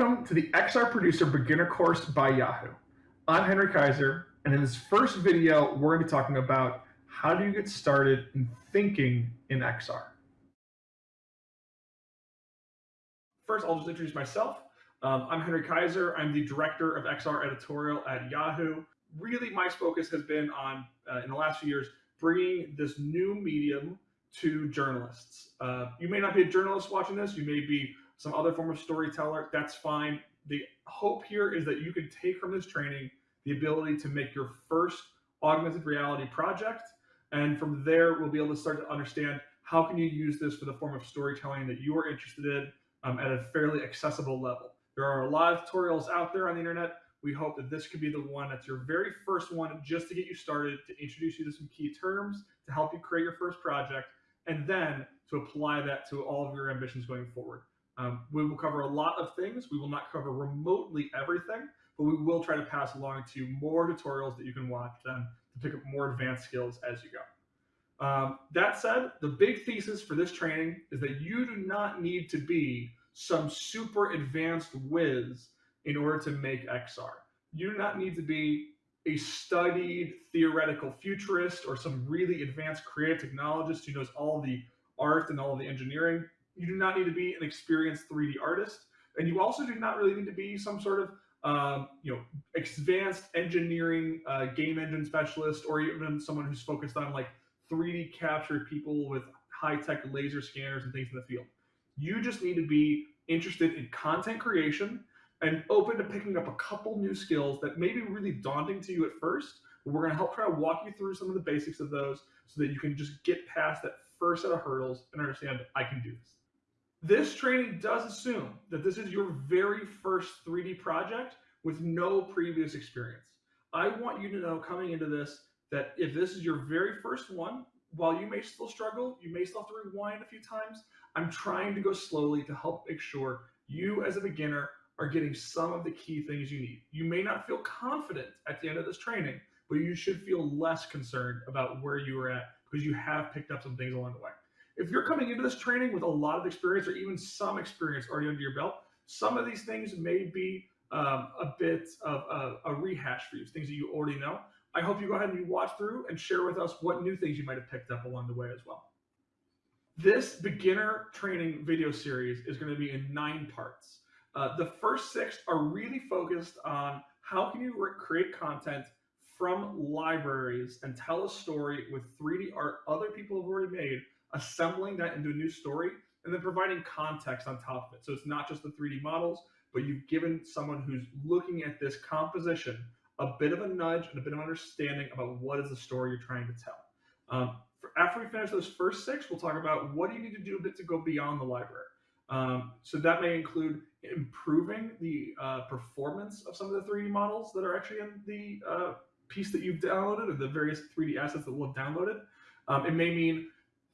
Welcome to the XR Producer Beginner Course by Yahoo. I'm Henry Kaiser, and in this first video, we're going to be talking about how do you get started in thinking in XR. First, I'll just introduce myself. Um, I'm Henry Kaiser. I'm the director of XR editorial at Yahoo. Really, my focus has been on, uh, in the last few years, bringing this new medium to journalists. Uh, you may not be a journalist watching this. You may be some other form of storyteller, that's fine. The hope here is that you can take from this training the ability to make your first augmented reality project. And from there, we'll be able to start to understand how can you use this for the form of storytelling that you are interested in um, at a fairly accessible level. There are a lot of tutorials out there on the internet. We hope that this could be the one that's your very first one just to get you started, to introduce you to some key terms, to help you create your first project, and then to apply that to all of your ambitions going forward. Um, we will cover a lot of things. We will not cover remotely everything, but we will try to pass along to you more tutorials that you can watch then to pick up more advanced skills as you go. Um, that said, the big thesis for this training is that you do not need to be some super advanced whiz in order to make XR. You do not need to be a studied theoretical futurist or some really advanced creative technologist who knows all the art and all the engineering you do not need to be an experienced 3D artist, and you also do not really need to be some sort of um, you know advanced engineering uh, game engine specialist or even someone who's focused on like 3D capture people with high tech laser scanners and things in the field. You just need to be interested in content creation and open to picking up a couple new skills that may be really daunting to you at first, but we're going to help try to walk you through some of the basics of those so that you can just get past that first set of hurdles and understand I can do this. This training does assume that this is your very first 3D project with no previous experience. I want you to know coming into this that if this is your very first one, while you may still struggle, you may still have to rewind a few times, I'm trying to go slowly to help make sure you as a beginner are getting some of the key things you need. You may not feel confident at the end of this training, but you should feel less concerned about where you are at because you have picked up some things along the way. If you're coming into this training with a lot of experience or even some experience already under your belt, some of these things may be um, a bit of a, a, rehash for you, things that you already know. I hope you go ahead and you watch through and share with us what new things you might have picked up along the way as well. This beginner training video series is going to be in nine parts. Uh, the first six are really focused on how can you create content from libraries and tell a story with 3D art other people have already made assembling that into a new story, and then providing context on top of it. So it's not just the 3D models, but you've given someone who's looking at this composition a bit of a nudge and a bit of understanding about what is the story you're trying to tell. Um, for, after we finish those first six, we'll talk about what do you need to do a bit to go beyond the library. Um, so that may include improving the uh, performance of some of the 3D models that are actually in the uh, piece that you've downloaded or the various 3D assets that we'll have downloaded. Um, it may mean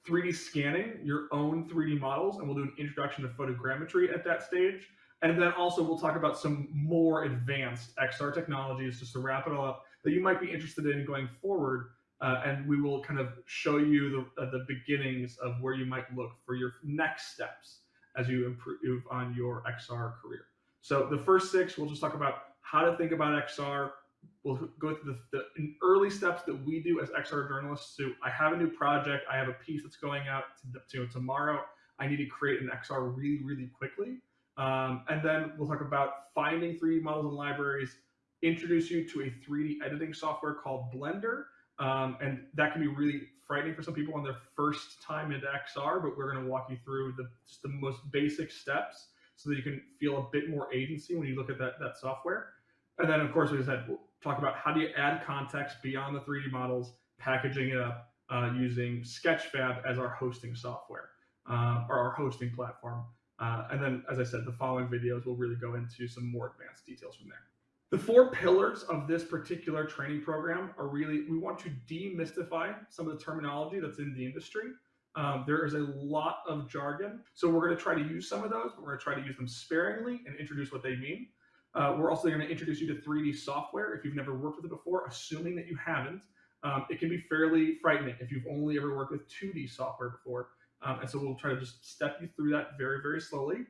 3D scanning your own 3D models, and we'll do an introduction to photogrammetry at that stage. And then also we'll talk about some more advanced XR technologies just to wrap it all up that you might be interested in going forward. Uh, and we will kind of show you the, uh, the beginnings of where you might look for your next steps as you improve on your XR career. So the first six, we'll just talk about how to think about XR, we'll go through the, the early steps that we do as XR journalists. So I have a new project. I have a piece that's going out to, to tomorrow. I need to create an XR really, really quickly. Um, and then we'll talk about finding 3D models and libraries, introduce you to a 3D editing software called Blender. Um, and that can be really frightening for some people on their first time into XR, but we're going to walk you through the, just the most basic steps so that you can feel a bit more agency when you look at that, that software. And then, of course, we said talk about how do you add context beyond the 3D models, packaging it up uh, using Sketchfab as our hosting software uh, or our hosting platform. Uh, and then, as I said, the following videos will really go into some more advanced details from there. The four pillars of this particular training program are really, we want to demystify some of the terminology that's in the industry. Um, there is a lot of jargon. So we're going to try to use some of those, but we're going to try to use them sparingly and introduce what they mean. Uh, we're also going to introduce you to 3D software if you've never worked with it before, assuming that you haven't. Um, it can be fairly frightening if you've only ever worked with 2D software before. Um, and so we'll try to just step you through that very, very slowly.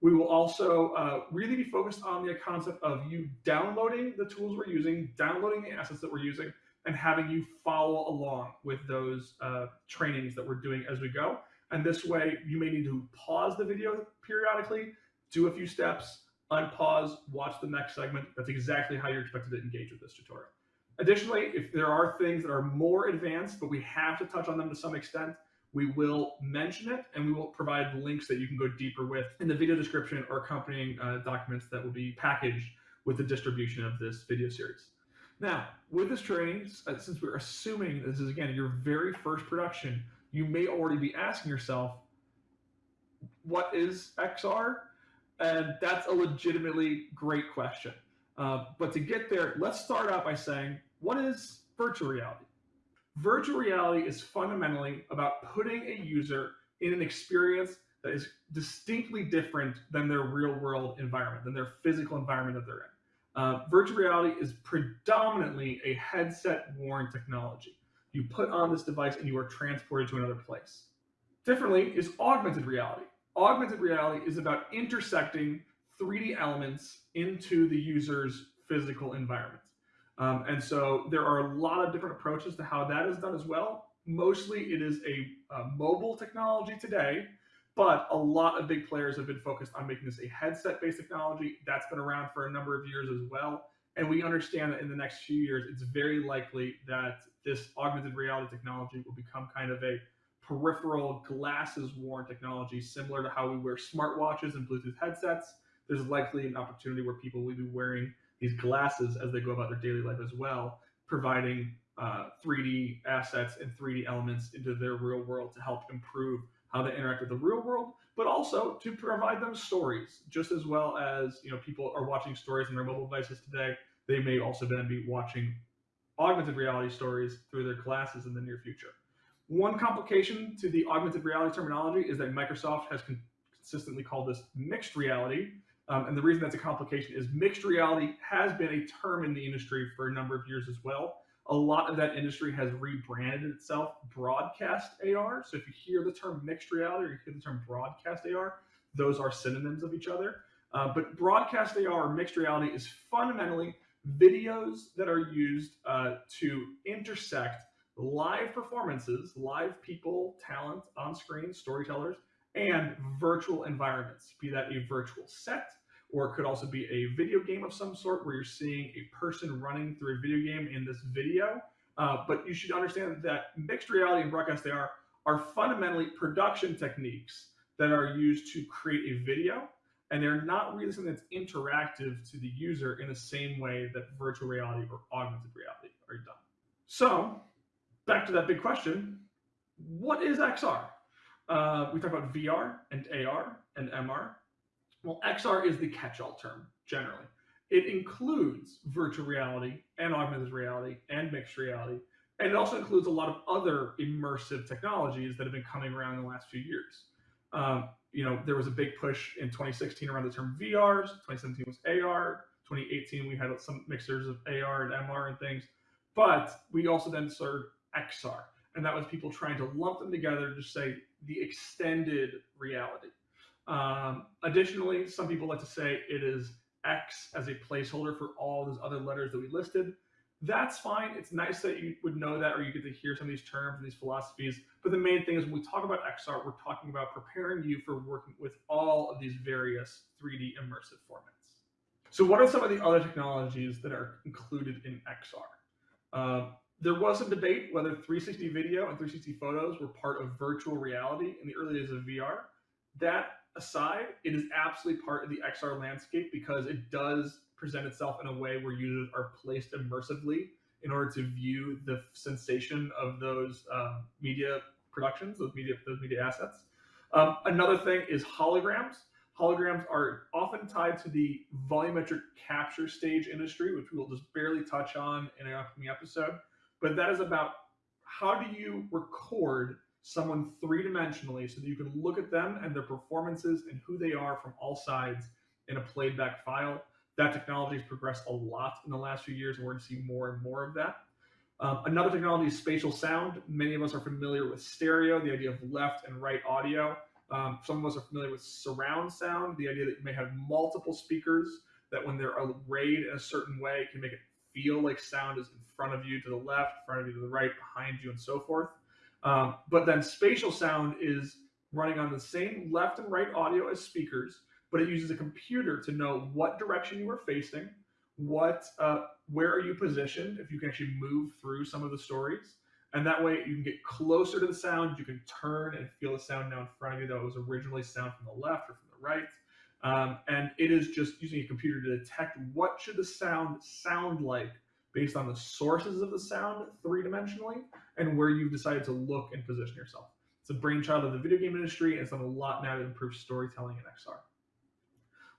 We will also uh, really be focused on the concept of you downloading the tools we're using, downloading the assets that we're using, and having you follow along with those uh, trainings that we're doing as we go. And this way, you may need to pause the video periodically, do a few steps, unpause, watch the next segment. That's exactly how you're expected to engage with this tutorial. Additionally, if there are things that are more advanced, but we have to touch on them to some extent, we will mention it and we will provide links that you can go deeper with in the video description or accompanying uh, documents that will be packaged with the distribution of this video series. Now, with this training, uh, since we're assuming this is again your very first production, you may already be asking yourself, what is XR? And that's a legitimately great question. Uh, but to get there, let's start out by saying, what is virtual reality? Virtual reality is fundamentally about putting a user in an experience that is distinctly different than their real world environment, than their physical environment that they're in. Uh, virtual reality is predominantly a headset worn technology. You put on this device and you are transported to another place. Differently is augmented reality. Augmented reality is about intersecting 3D elements into the user's physical environment. Um, and so there are a lot of different approaches to how that is done as well. Mostly it is a, a mobile technology today, but a lot of big players have been focused on making this a headset-based technology. That's been around for a number of years as well. And we understand that in the next few years, it's very likely that this augmented reality technology will become kind of a peripheral glasses worn technology, similar to how we wear smartwatches and Bluetooth headsets. There's likely an opportunity where people will be wearing these glasses as they go about their daily life as well, providing uh, 3D assets and 3D elements into their real world to help improve how they interact with the real world, but also to provide them stories, just as well as you know people are watching stories on their mobile devices today. They may also then be watching augmented reality stories through their glasses in the near future. One complication to the augmented reality terminology is that Microsoft has con consistently called this mixed reality, um, and the reason that's a complication is mixed reality has been a term in the industry for a number of years as well. A lot of that industry has rebranded itself broadcast AR. So if you hear the term mixed reality or you hear the term broadcast AR, those are synonyms of each other. Uh, but broadcast AR or mixed reality is fundamentally videos that are used uh, to intersect live performances, live people, talent on screen, storytellers, and virtual environments, be that a virtual set, or it could also be a video game of some sort where you're seeing a person running through a video game in this video. Uh, but you should understand that mixed reality and broadcast AR are fundamentally production techniques that are used to create a video, and they're not really something that's interactive to the user in the same way that virtual reality or augmented reality are done. So, back to that big question what is XR? Uh, we talk about VR and AR and MR. Well, XR is the catch-all term generally. It includes virtual reality and augmented reality and mixed reality. And it also includes a lot of other immersive technologies that have been coming around in the last few years. Um, you know, there was a big push in 2016 around the term VRs. 2017 was AR. 2018 we had some mixers of AR and MR and things. But we also then started XR, and that was people trying to lump them together to say the extended reality. Um, additionally, some people like to say it is X as a placeholder for all those other letters that we listed. That's fine. It's nice that you would know that or you get to hear some of these terms and these philosophies. But the main thing is when we talk about XR, we're talking about preparing you for working with all of these various 3D immersive formats. So what are some of the other technologies that are included in XR? Uh, there was some debate whether 360 video and 360 photos were part of virtual reality in the early days of VR. That aside, it is absolutely part of the XR landscape because it does present itself in a way where users are placed immersively in order to view the sensation of those um, media productions, those media those media assets. Um, another thing is holograms. Holograms are often tied to the volumetric capture stage industry, which we will just barely touch on in an upcoming episode. But that is about how do you record someone three dimensionally so that you can look at them and their performances and who they are from all sides in a played back file. That technology has progressed a lot in the last few years, and we're going to see more and more of that. Um, another technology is spatial sound. Many of us are familiar with stereo, the idea of left and right audio. Um, some of us are familiar with surround sound, the idea that you may have multiple speakers that when they're arrayed in a certain way can make it feel like sound is in front of you to the left, in front of you to the right, behind you, and so forth. Um, but then spatial sound is running on the same left and right audio as speakers, but it uses a computer to know what direction you are facing, what, uh, where are you positioned, if you can actually move through some of the stories. And that way you can get closer to the sound, you can turn and feel the sound now in front of you that was originally sound from the left or from the right. Um, and it is just using a computer to detect what should the sound sound like based on the sources of the sound three-dimensionally and where you've decided to look and position yourself. It's a brainchild of the video game industry and it's done a lot now to improve storytelling in XR.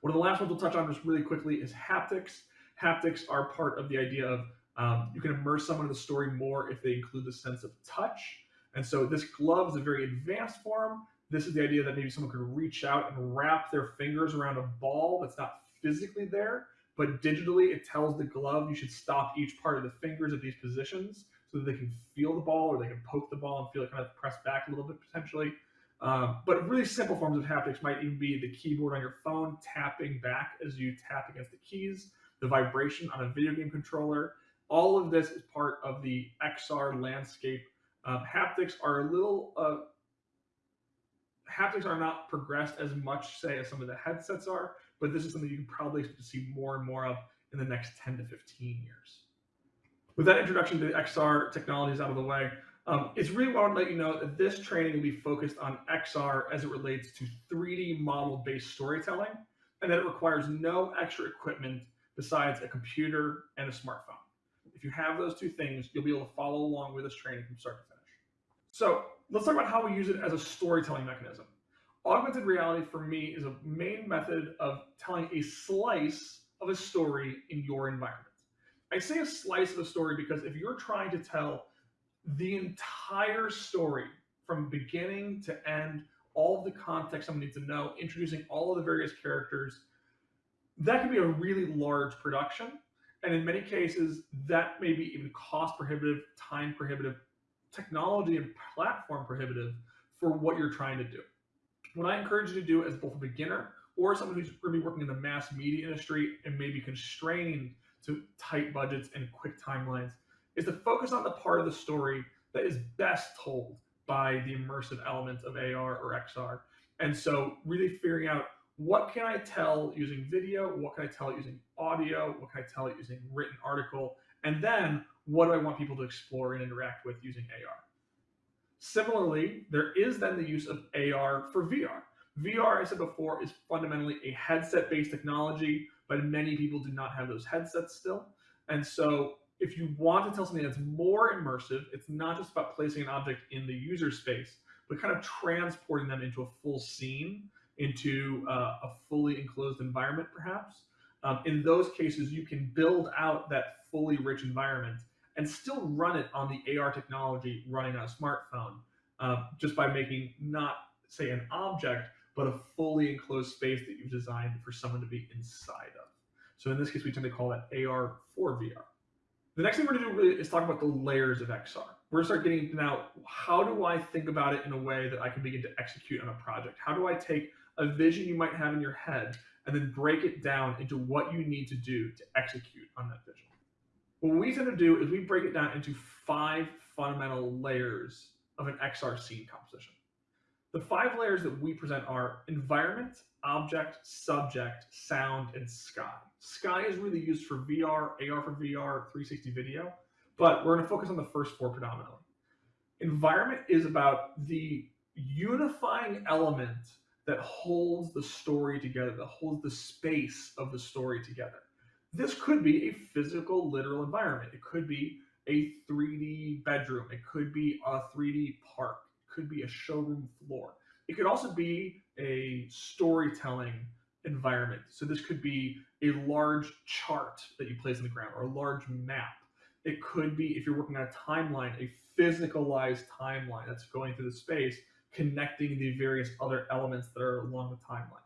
One of the last ones we'll touch on just really quickly is haptics. Haptics are part of the idea of um, you can immerse someone in the story more if they include the sense of touch. And so this glove is a very advanced form. This is the idea that maybe someone could reach out and wrap their fingers around a ball that's not physically there, but digitally it tells the glove you should stop each part of the fingers at these positions so that they can feel the ball or they can poke the ball and feel it kind of press back a little bit potentially. Um, but really simple forms of haptics might even be the keyboard on your phone tapping back as you tap against the keys, the vibration on a video game controller. All of this is part of the XR landscape. Um, haptics are a little, uh, haptics are not progressed as much, say, as some of the headsets are, but this is something you can probably expect to see more and more of in the next 10 to 15 years. With that introduction to XR technologies out of the way, um, it's really want to let you know that this training will be focused on XR as it relates to 3D model-based storytelling, and that it requires no extra equipment besides a computer and a smartphone. If you have those two things, you'll be able to follow along with this training from start to finish. So let's talk about how we use it as a storytelling mechanism. Augmented reality for me is a main method of telling a slice of a story in your environment. I say a slice of a story because if you're trying to tell the entire story from beginning to end, all the context someone needs to know, introducing all of the various characters, that can be a really large production. And in many cases, that may be even cost prohibitive, time prohibitive, technology and platform prohibitive for what you're trying to do. What I encourage you to do as both a beginner or someone who's going to be working in the mass media industry and maybe constrained to tight budgets and quick timelines is to focus on the part of the story that is best told by the immersive elements of AR or XR. And so really figuring out what can I tell using video, what can I tell using audio, what can I tell using written article, and then what do I want people to explore and interact with using AR. Similarly, there is then the use of AR for VR. VR, I said before, is fundamentally a headset-based technology, but many people do not have those headsets still. And so if you want to tell something that's more immersive, it's not just about placing an object in the user space, but kind of transporting them into a full scene, into uh, a fully enclosed environment, perhaps. Um, in those cases, you can build out that fully rich environment and still run it on the AR technology running on a smartphone, uh, just by making not, say, an object, but a fully enclosed space that you've designed for someone to be inside of. So in this case, we tend to call that AR for VR. The next thing we're gonna do is talk about the layers of XR. We're gonna start getting now, how do I think about it in a way that I can begin to execute on a project? How do I take a vision you might have in your head and then break it down into what you need to do to execute on that vision? What we tend to do is we break it down into five fundamental layers of an XR scene composition. The five layers that we present are environment, object, subject, sound, and sky. Sky is really used for VR, AR for VR, 360 video, but we're going to focus on the first four predominantly. Environment is about the unifying element that holds the story together, that holds the space of the story together. This could be a physical, literal environment. It could be a 3D bedroom. It could be a 3D park. It could be a showroom floor. It could also be a storytelling environment. So this could be a large chart that you place on the ground or a large map. It could be, if you're working on a timeline, a physicalized timeline that's going through the space, connecting the various other elements that are along the timeline.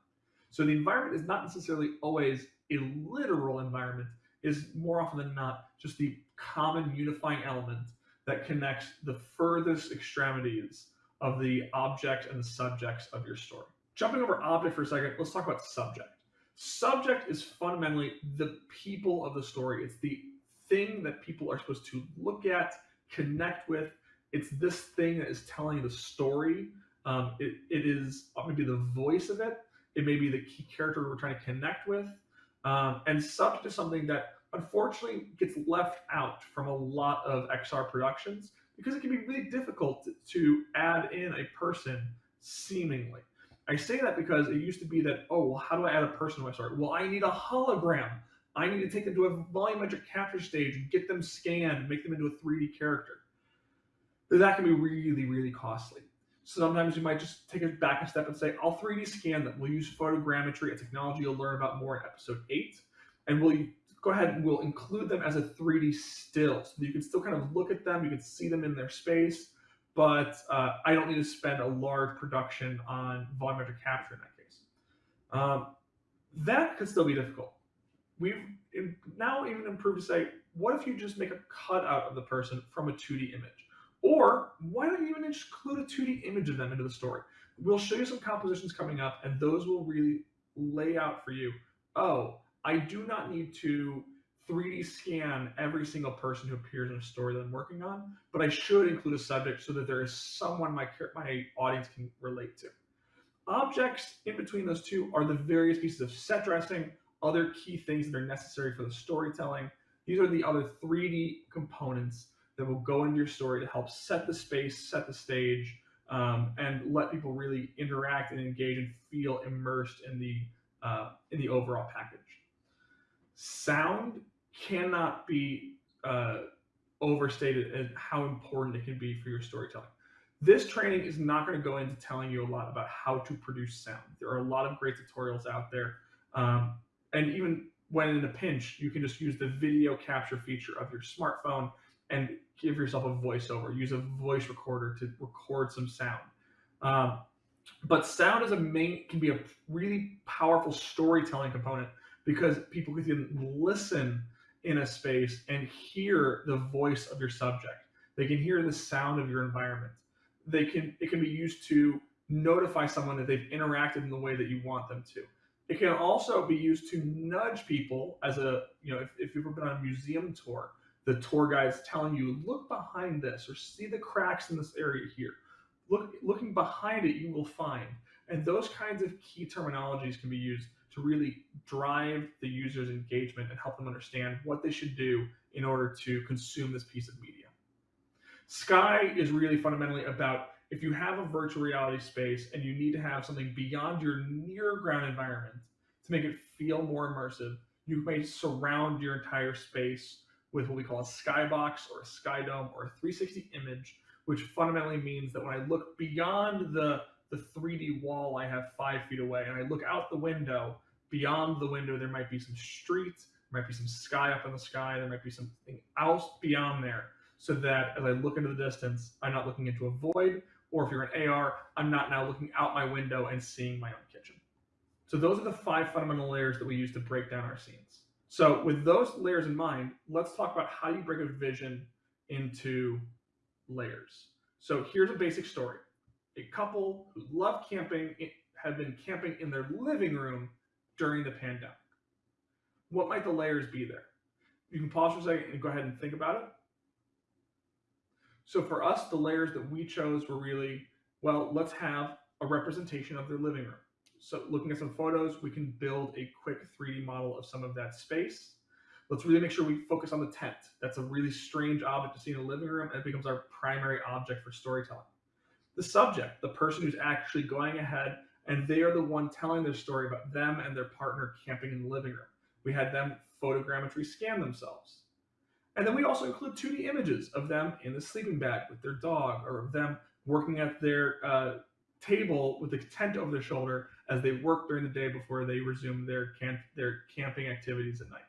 So the environment is not necessarily always a literal environment, is more often than not just the common unifying element that connects the furthest extremities of the object and the subjects of your story. Jumping over object for a second, let's talk about subject. Subject is fundamentally the people of the story. It's the thing that people are supposed to look at, connect with. It's this thing that is telling the story. Um, it, it is maybe the voice of it. It may be the key character we're trying to connect with. Um, and subject is something that unfortunately gets left out from a lot of XR productions because it can be really difficult to add in a person seemingly. I say that because it used to be that, oh, well, how do I add a person to my story? Well, I need a hologram. I need to take them to a volumetric capture stage and get them scanned make them into a 3D character. That can be really, really costly. So sometimes you might just take it back a step and say, I'll 3D scan them. We'll use photogrammetry, a technology you'll learn about more in episode eight. And we'll go ahead and we'll include them as a 3D still. So you can still kind of look at them, you can see them in their space, but uh, I don't need to spend a large production on volumetric capture in that case. Um, that could still be difficult. We've now even improved to say, what if you just make a cutout of the person from a 2D image? Or why don't you even include a 2D image of them into the story? We'll show you some compositions coming up, and those will really lay out for you, oh, I do not need to 3D scan every single person who appears in a story that I'm working on, but I should include a subject so that there is someone my, my audience can relate to. Objects in between those two are the various pieces of set dressing, other key things that are necessary for the storytelling. These are the other 3D components that will go into your story to help set the space, set the stage, um, and let people really interact and engage and feel immersed in the uh, in the overall package. Sound cannot be uh, overstated as how important it can be for your storytelling. This training is not going to go into telling you a lot about how to produce sound. There are a lot of great tutorials out there. Um, and even when in a pinch, you can just use the video capture feature of your smartphone and give yourself a voiceover. Use a voice recorder to record some sound. Um, but sound is a main can be a really powerful storytelling component because people can listen in a space and hear the voice of your subject. They can hear the sound of your environment. They can it can be used to notify someone that they've interacted in the way that you want them to. It can also be used to nudge people as a, you know, if, if you've ever been on a museum tour, the tour guide's telling you, look behind this or see the cracks in this area here. Look, looking behind it, you will find. And those kinds of key terminologies can be used to really drive the user's engagement and help them understand what they should do in order to consume this piece of media. Sky is really fundamentally about if you have a virtual reality space and you need to have something beyond your near ground environment to make it feel more immersive, you may surround your entire space with what we call a skybox or a sky dome or a 360 image, which fundamentally means that when I look beyond the, the 3D wall I have five feet away and I look out the window, beyond the window, there might be some streets, might be some sky up in the sky, there might be something else beyond there. So that as I look into the distance, I'm not looking into a void, or if you're an AR, I'm not now looking out my window and seeing my own kitchen. So those are the five fundamental layers that we use to break down our scenes. So with those layers in mind, let's talk about how you break a vision into layers. So here's a basic story. A couple who love camping eh, have been camping in their living room during the pandemic. What might the layers be there? You can pause for a second and go ahead and think about it. So for us, the layers that we chose were really, well, let's have a representation of their living room. So looking at some photos, we can build a quick 3D model of some of that space. Let's really make sure we focus on the tent. That's a really strange object to see in a living room and it becomes our primary object for storytelling. The subject, the person who's actually going ahead and they are the one telling their story about them and their partner camping in the living room. We had them photogrammetry scan themselves. And then we also include 2D images of them in the sleeping bag with their dog or of them working at their uh, table with the tent over their shoulder as they work during the day before they resume their, camp their camping activities at night.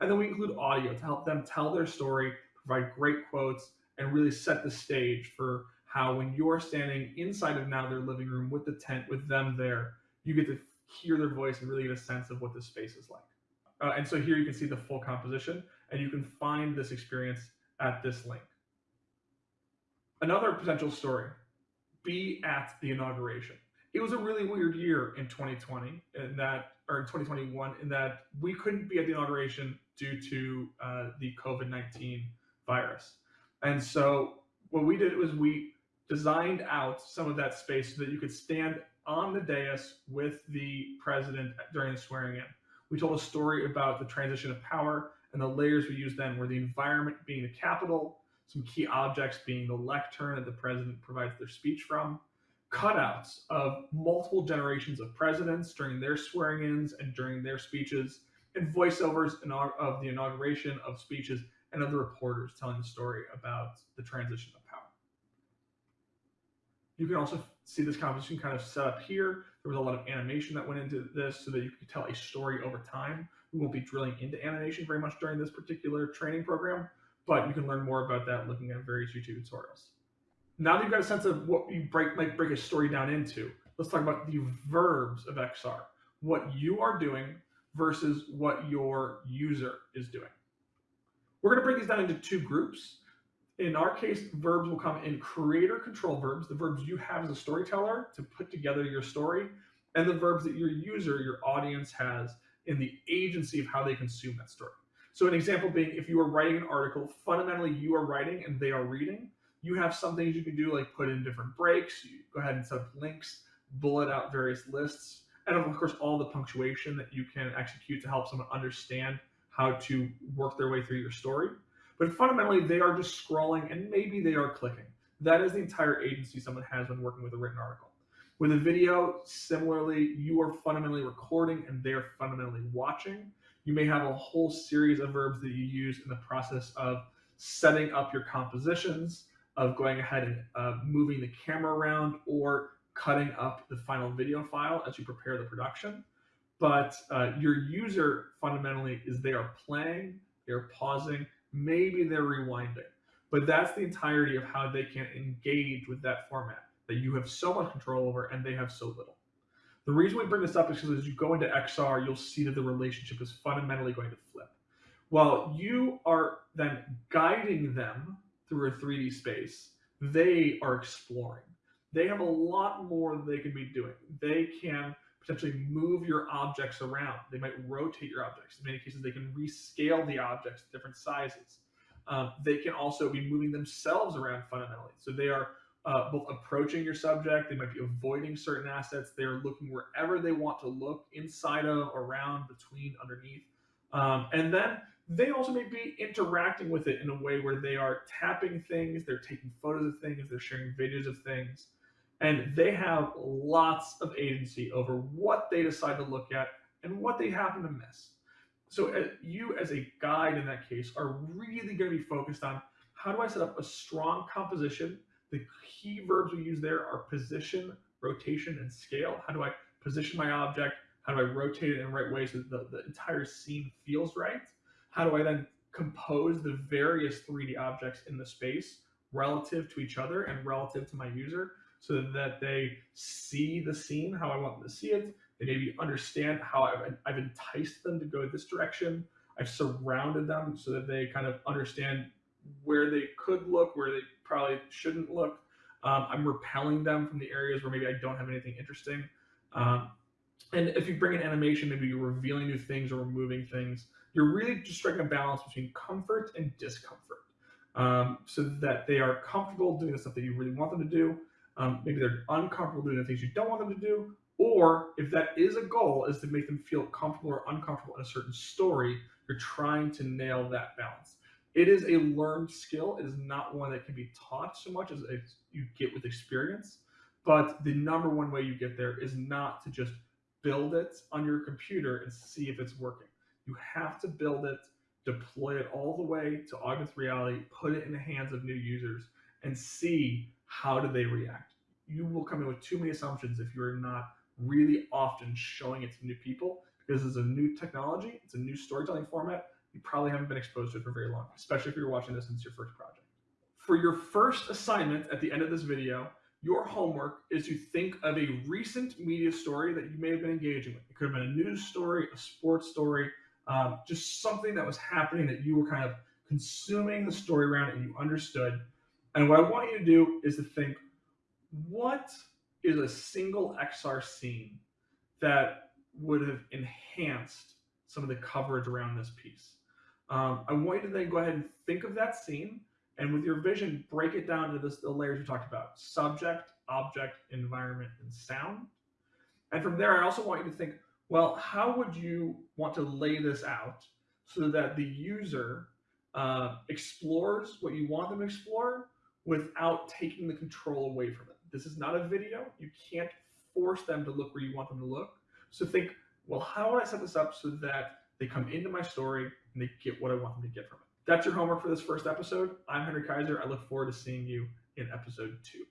And then we include audio to help them tell their story, provide great quotes, and really set the stage for how when you're standing inside of now their living room with the tent with them there, you get to hear their voice and really get a sense of what this space is like. Uh, and so here you can see the full composition and you can find this experience at this link. Another potential story, be at the inauguration. It was a really weird year in 2020 in that, or in 2021, in that we couldn't be at the inauguration due to uh, the COVID-19 virus. And so what we did was we designed out some of that space so that you could stand on the dais with the president during the swearing in. We told a story about the transition of power and the layers we used then were the environment being the Capitol, some key objects being the lectern that the president provides their speech from, cutouts of multiple generations of presidents during their swearing-ins and during their speeches, and voiceovers of the inauguration of speeches and of the reporters telling the story about the transition of power. You can also see this composition kind of set up here. There was a lot of animation that went into this so that you could tell a story over time. We won't be drilling into animation very much during this particular training program, but you can learn more about that looking at various YouTube tutorials. Now that you've got a sense of what you break, might break a story down into, let's talk about the verbs of XR. What you are doing versus what your user is doing. We're going to break these down into two groups. In our case, verbs will come in creator control verbs, the verbs you have as a storyteller to put together your story, and the verbs that your user, your audience has in the agency of how they consume that story. So an example being if you are writing an article, fundamentally you are writing and they are reading. You have some things you can do like put in different breaks, you go ahead and set up links, bullet out various lists, and of course all the punctuation that you can execute to help someone understand how to work their way through your story. But fundamentally, they are just scrolling and maybe they are clicking. That is the entire agency someone has when working with a written article. With a video, similarly, you are fundamentally recording and they are fundamentally watching. You may have a whole series of verbs that you use in the process of setting up your compositions, of going ahead and uh, moving the camera around or cutting up the final video file as you prepare the production. But uh, your user fundamentally is they are playing, they're pausing, maybe they're rewinding. But that's the entirety of how they can engage with that format that you have so much control over and they have so little. The reason we bring this up is because as you go into XR, you'll see that the relationship is fundamentally going to flip. While you are then guiding them through a 3D space, they are exploring. They have a lot more they can be doing. They can potentially move your objects around. They might rotate your objects. In many cases, they can rescale the objects to different sizes. Um, they can also be moving themselves around fundamentally. So they are uh, both approaching your subject, they might be avoiding certain assets, they're looking wherever they want to look, inside of, around, between, underneath. Um, and then they also may be interacting with it in a way where they are tapping things, they're taking photos of things, they're sharing videos of things and they have lots of agency over what they decide to look at and what they happen to miss. So uh, you as a guide in that case are really going to be focused on how do I set up a strong composition? The key verbs we use there are position, rotation, and scale. How do I position my object? How do I rotate it in the right way so the, the entire scene feels right? How do I then compose the various 3D objects in the space relative to each other and relative to my user so that they see the scene how I want them to see it. They maybe understand how I've, I've enticed them to go this direction. I've surrounded them so that they kind of understand where they could look, where they probably shouldn't look. Um, I'm repelling them from the areas where maybe I don't have anything interesting. Um, and if you bring in animation, maybe you're revealing new things or removing things. You're really just striking a balance between comfort and discomfort um, so that they are comfortable doing the stuff that you really want them to do, um, maybe they're uncomfortable doing the things you don't want them to do, or if that is a goal, is to make them feel comfortable or uncomfortable in a certain story, you're trying to nail that balance. It is a learned skill. It is not one that can be taught so much as you get with experience. But the number one way you get there is not to just build it on your computer and see if it's working. You have to build it, deploy it all the way to augmented reality, put it in the hands of new users, and see how do they react? You will come in with too many assumptions if you're not really often showing it to new people because it's a new technology, it's a new storytelling format. You probably haven't been exposed to it for very long, especially if you're watching this since your first project. For your first assignment at the end of this video, your homework is to think of a recent media story that you may have been engaging with. It could have been a news story, a sports story, um, just something that was happening that you were kind of consuming the story around and you understood and what I want you to do is to think, what is a single XR scene that would have enhanced some of the coverage around this piece? Um, I want you to then go ahead and think of that scene and with your vision, break it down into this, the layers we talked about subject, object, environment, and sound. And from there, I also want you to think well, how would you want to lay this out so that the user uh, explores what you want them to explore without taking the control away from it? This is not a video. You can't force them to look where you want them to look. So think, well, how would I set this up so that they come into my story and they get what I want them to get from it? That's your homework for this first episode. I'm Henry Kaiser. I look forward to seeing you in episode two.